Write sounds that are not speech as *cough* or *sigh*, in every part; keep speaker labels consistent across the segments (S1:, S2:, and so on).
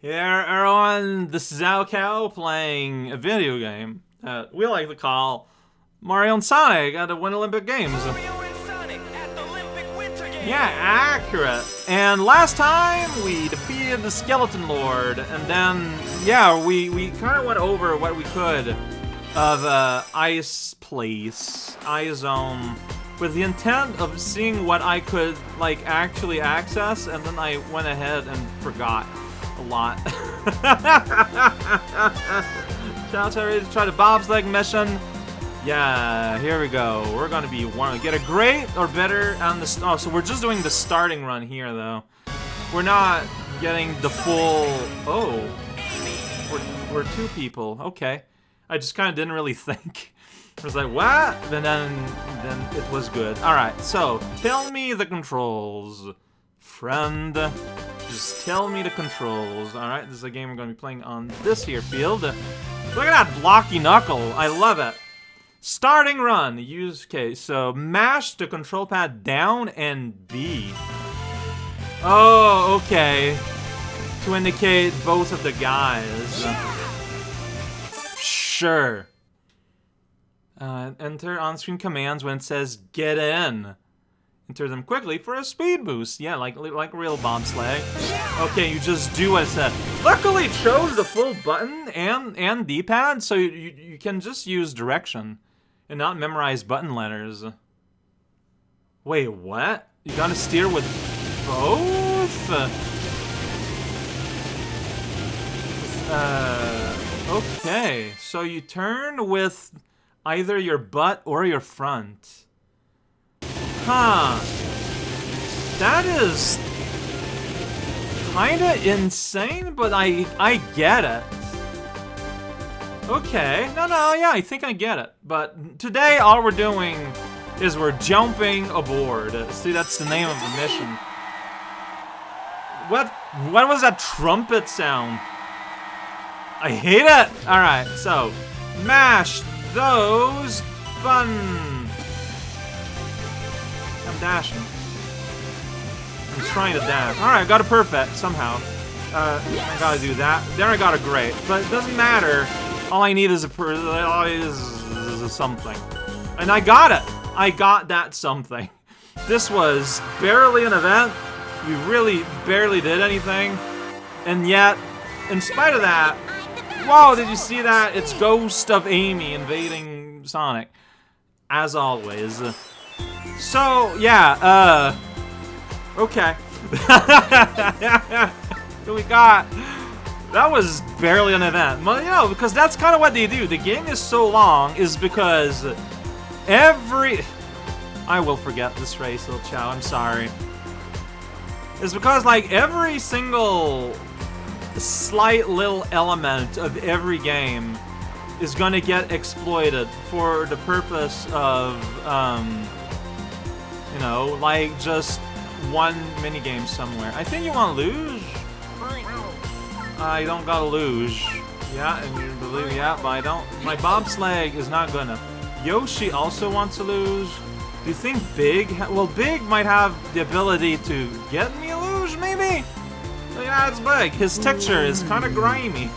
S1: Here, everyone, this is raocow playing a video game that we like to call Mario and Sonic at the Winter Olympic Games. Yeah, accurate. And last time we defeated the Skeleton Lord, and then, yeah, we, we kind of went over what we could of uh, Ice Place, Ice Zone, with the intent of seeing what I could, like, actually access, and then I went ahead and forgot lot. *laughs* Shout out to try the bobsleigh mission. Yeah, here we go. We're gonna be one get a great or better on the oh, so we're just doing the starting run here though. We're not getting the full oh we're, we're two people. Okay. I just kinda didn't really *laughs* think. I was like, what? And then then it was good. Alright, so tell me the controls. Friend. Just tell me the controls. Alright, this is a game we're going to be playing on this here field. Look at that blocky knuckle. I love it. Starting run. Use case. So mash the control pad down and B. Oh, okay. To indicate both of the guys. Sure. Uh, enter on-screen commands when it says get in. Enter them quickly for a speed boost. Yeah, like like real bobsleigh. Okay, you just do what it said. Luckily, chose the full button and and D-pad, so you, you, you can just use direction and not memorize button letters. Wait, what? You gotta steer with both? Uh, okay, so you turn with either your butt or your front. Huh. That is kinda insane, but I I get it. Okay, no, no, yeah, I think I get it. But today, all we're doing is we're jumping aboard. See, that's the name of the mission. What, what was that trumpet sound? I hate it! Alright, so, mash those buttons dashing. I'm trying to dash. Alright, I got a perfect, somehow. Uh, I gotta do that. Then I got a great. But it doesn't matter. All I need is a per is, is a something. And I got it! I got that something. This was barely an event. We really barely did anything. And yet, in spite of that, whoa, did you see that? It's Ghost of Amy invading Sonic. As always. So, yeah, uh... Okay. *laughs* we got... That was barely an event. Well, you know, because that's kind of what they do. The game is so long is because every... I will forget this race, little chow. I'm sorry. It's because, like, every single slight little element of every game is going to get exploited for the purpose of, um, you know, like just one mini game somewhere. I think you want luge. I don't got a luge. Yeah, and you believe yeah, but I don't. My bobsleigh is not gonna. Yoshi also wants a luge. Do you think Big? well, Big might have the ability to get me a luge, maybe. Yeah, it's Big. His texture is kind of grimy.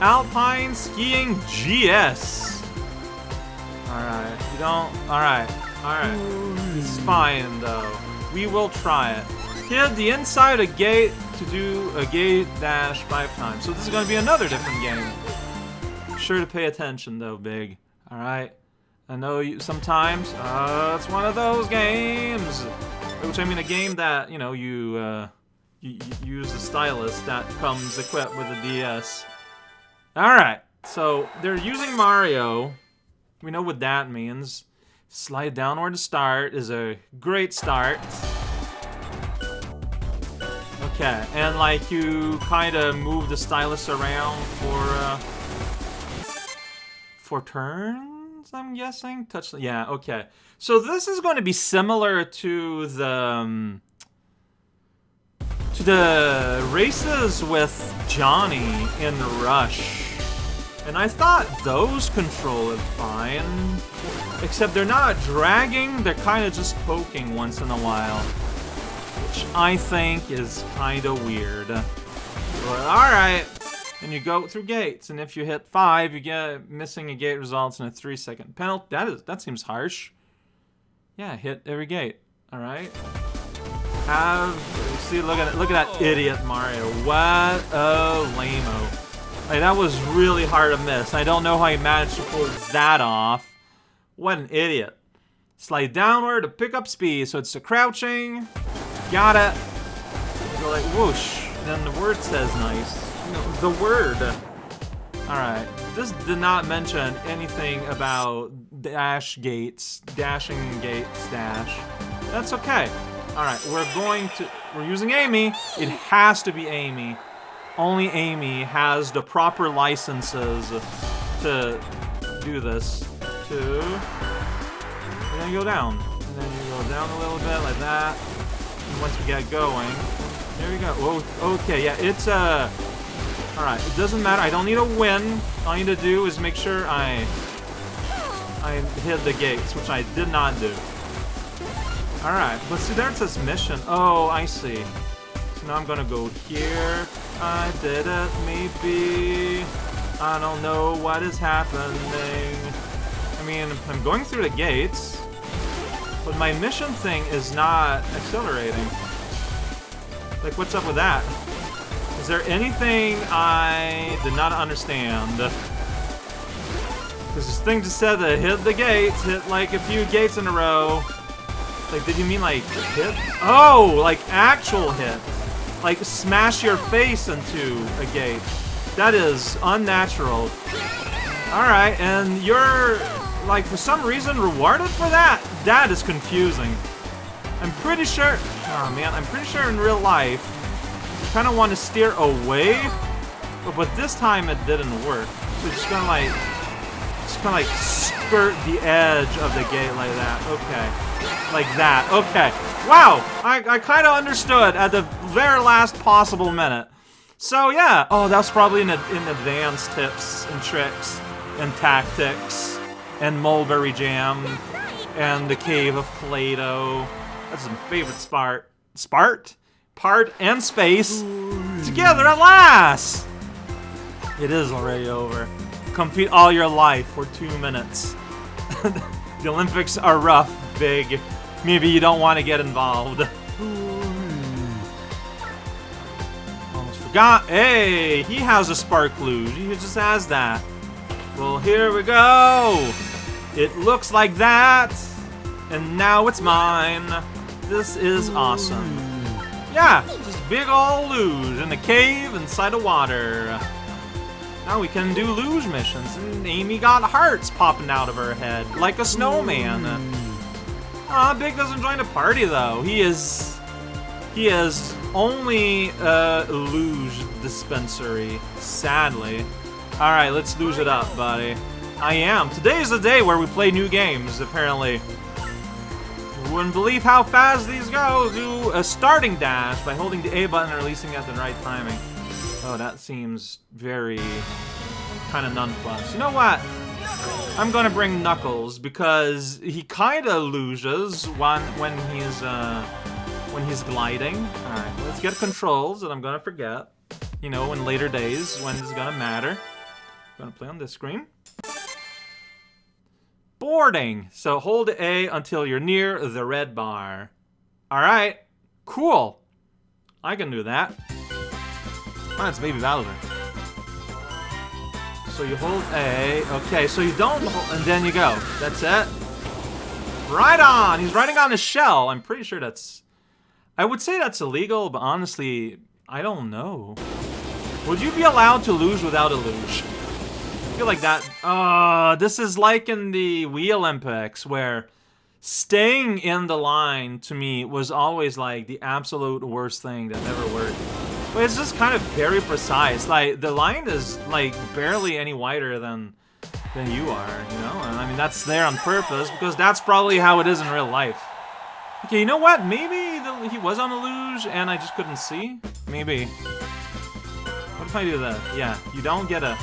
S1: Alpine Skiing GS. Alright, you don't... Alright, alright. Is fine, though. We will try it. Hit the inside a gate to do a gate dash five times. So this is going to be another different game. Sure to pay attention, though, Big. Alright? I know you sometimes, uh, it's one of those games. Which, I mean, a game that, you know, you, uh, you, you use the stylus that comes equipped with a DS. Alright, so they're using Mario. We know what that means. Slide downward to start is a great start. Okay, and like you kind of move the stylus around for uh, for turns, I'm guessing. Touch, yeah, okay. So this is going to be similar to the um, to the races with Johnny in Rush. And I thought those control it fine. Except they're not dragging, they're kind of just poking once in a while. Which I think is kind of weird. But alright. And you go through gates, and if you hit five, you get missing a gate results in a three second penalty. That is that seems harsh. Yeah, hit every gate. Alright. Have see look at look at that idiot Mario. What a lameo. Like that was really hard to miss. I don't know how he managed to pull that off. What an idiot. Slide downward to pick up speed. So it's the crouching. Got it. Go like whoosh. Then the word says nice. No, the word. Alright. This did not mention anything about dash gates, dashing gates, dash. That's okay. Alright, we're going to... We're using Amy. It has to be Amy. Only Amy has the proper licenses to do this. Two. And then you go down. And then you go down a little bit like that. And once we get going... There we go. Oh, okay, yeah, it's a... Uh, Alright, it doesn't matter. I don't need a win. All I need to do is make sure I... I hit the gates, which I did not do. Alright, but see, there it says mission. Oh, I see. Now I'm gonna go here. I did it, maybe. I don't know what is happening. I mean, I'm going through the gates, but my mission thing is not accelerating. Like, what's up with that? Is there anything I did not understand? Because this thing just said that hit the gates, hit like a few gates in a row. Like, did you mean like hit? Oh, like actual hit. Like smash your face into a gate. That is unnatural. Alright, and you're, like, for some reason rewarded for that? That is confusing. I'm pretty sure, oh man, I'm pretty sure in real life, you kind of want to steer away, but, but this time it didn't work. So just gonna like, just kind of like skirt the edge of the gate like that. Okay, like that. Okay. Wow, I, I kind of understood at the very last possible minute. So yeah, oh, that's probably in, in advanced tips and tricks and tactics and mulberry jam and the cave of Play-Doh. That's my favorite spart. Spart? part and space together at last! It is already over. Compete all your life for two minutes. *laughs* the Olympics are rough, big. Maybe you don't want to get involved. *sighs* Almost forgot. Hey, he has a spark. He just has that. Well, here we go. It looks like that. And now it's mine. This is awesome. Yeah, just big ol' luge in a cave inside of water. Now we can do luge missions, and Amy got hearts popping out of her head, like a snowman. Ah, Big doesn't join the party though. He is... He is only a luge dispensary, sadly. Alright, let's luge it up, buddy. I am. Today is the day where we play new games, apparently. You wouldn't believe how fast these go. Do a starting dash by holding the A button and releasing at the right timing. Oh, that seems very kind of non-plus. You know what? I'm gonna bring Knuckles because he kind of loses when when he's uh, when he's gliding. All right, let's get controls that I'm gonna forget. You know, in later days when it's gonna matter. I'm gonna play on this screen boarding. So hold A until you're near the red bar. Alright, cool. I can do that. It's Baby Bowser. So you hold A. Okay, so you don't hold, and then you go. That's it. Right on! He's riding on a shell. I'm pretty sure that's... I would say that's illegal, but honestly, I don't know. Would you be allowed to luge without a luge? I feel like that... Uh, this is like in the Wii Olympics, where staying in the line, to me, was always, like, the absolute worst thing that ever worked. But it's just kind of very precise. Like, the line is, like, barely any wider than than you are, you know? And I mean, that's there on purpose, because that's probably how it is in real life. Okay, you know what? Maybe the, he was on a luge, and I just couldn't see? Maybe. What if I do that? Yeah, you don't get a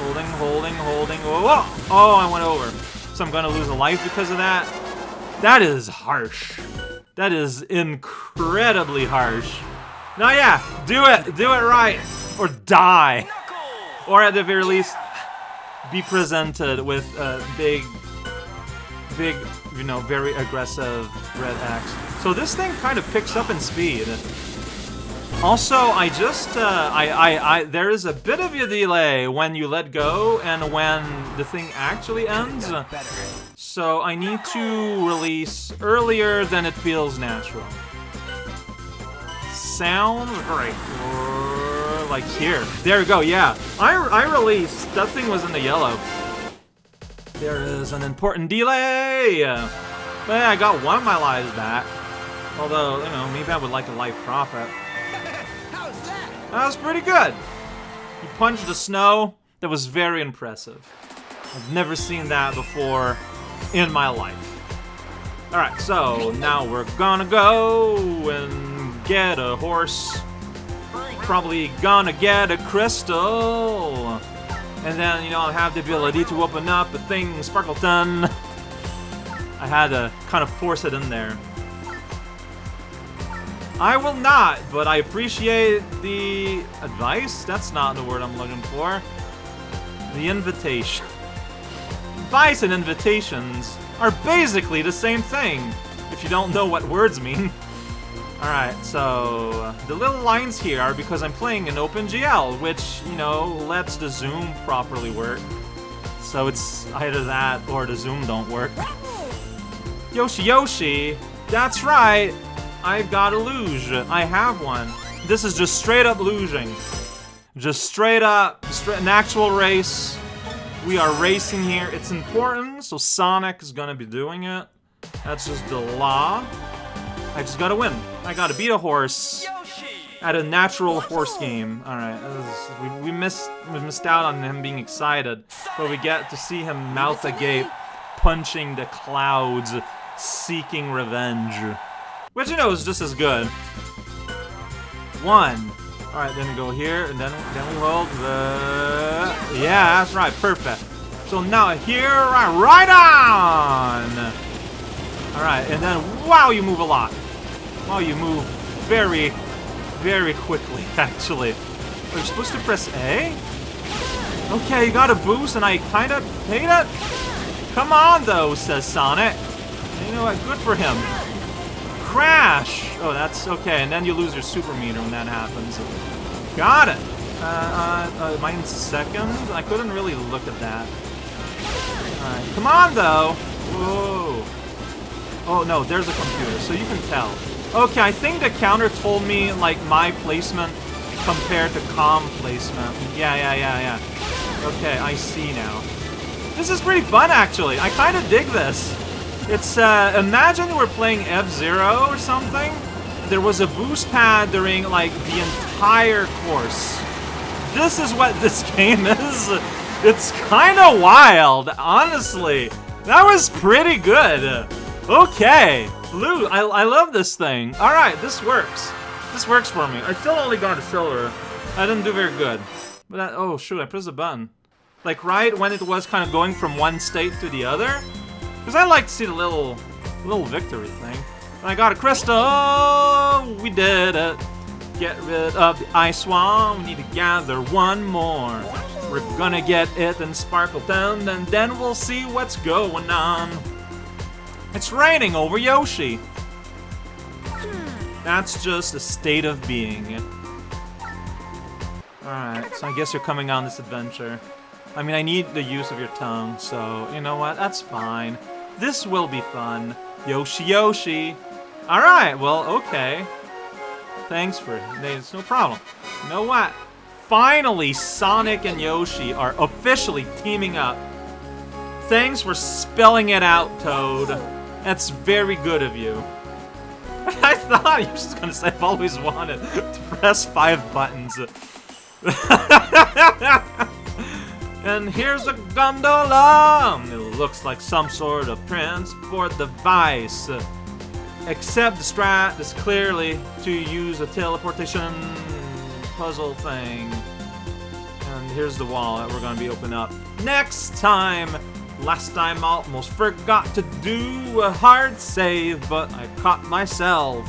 S1: Holding, holding, holding. Whoa, whoa! Oh, I went over. So I'm gonna lose a life because of that? That is harsh. That is incredibly harsh. No, yeah, do it, do it right, or die, or at the very least, be presented with a big, big, you know, very aggressive red axe. So this thing kind of picks up in speed. Also, I just, uh, I, I, I, there is a bit of a delay when you let go and when the thing actually ends. So I need to release earlier than it feels natural. Sounds great. Uh, like here. There we go, yeah. I, I released, that thing was in the yellow. There is an important delay! But yeah, I got one of my lives back. Although, you know, maybe I would like a life profit. *laughs* That was pretty good. He punched the snow. That was very impressive. I've never seen that before in my life. Alright, so now we're gonna go and get a horse. Probably gonna get a crystal. And then, you know, I'll have the ability to open up a thing, Sparkleton. I had to kind of force it in there. I will not, but I appreciate the advice. That's not the word I'm looking for. The invitation. Advice and invitations are basically the same thing, if you don't know what words mean. *laughs* Alright, so the little lines here are because I'm playing an OpenGL, which, you know, lets the zoom properly work. So it's either that or the zoom don't work. Yoshi Yoshi, that's right, I've got a luge. I have one. This is just straight up luging. Just straight up, straight, an actual race. We are racing here. It's important, so Sonic is gonna be doing it. That's just the law. I just gotta win. I gotta beat a horse at a natural horse game. All right, we, we missed we missed out on him being excited, but we get to see him mouth agape, punching the clouds, seeking revenge. Which, you know, is just as good. One. Alright, then we go here, and then, then we hold the... Yeah, that's right, perfect. So now here, right, right on! Alright, and then, wow, you move a lot. Wow, you move very, very quickly, *laughs* actually. Are you supposed to press A? Okay, you got a boost, and I kind of hate it. Come on, though, says Sonic. You know what? Good for him crash! Oh, that's okay, and then you lose your super meter when that happens. Got it! Uh, uh, uh, am I in second? I couldn't really look at that. Come on, though! Whoa! Oh, no, there's a computer, so you can tell. Okay, I think the counter told me, like, my placement compared to calm placement. Yeah, yeah, yeah, yeah. Okay, I see now. This is pretty fun, actually. I kind of dig this. It's, uh, imagine we're playing F-Zero or something. There was a boost pad during, like, the entire course. This is what *laughs* this game is. It's kind of wild, honestly. That was pretty good. Okay. Blue, I, I love this thing. Alright, this works. This works for me. I still only got a silver. I didn't do very good. But that, oh shoot, I pressed a button. Like right when it was kind of going from one state to the other, because I like to see the little, little victory thing. And I got a crystal! We did it! Get rid of the ice swan. We need to gather one more. We're gonna get it and sparkle down, and then we'll see what's going on. It's raining over Yoshi. Hmm. That's just a state of being. Alright, so I guess you're coming on this adventure. I mean, I need the use of your tongue, so you know what? That's fine. This will be fun. Yoshi Yoshi. Alright, well, okay. Thanks for it's no problem. You know what? Finally, Sonic and Yoshi are officially teaming up. Thanks for spelling it out, Toad. That's very good of you. *laughs* I thought you were just gonna say I've always wanted to press five buttons. *laughs* And here's a gondola! It looks like some sort of transport device. Except the strat is clearly to use a teleportation puzzle thing. And here's the wall that we're gonna be opening up next time! Last time I almost forgot to do a hard save, but I caught myself.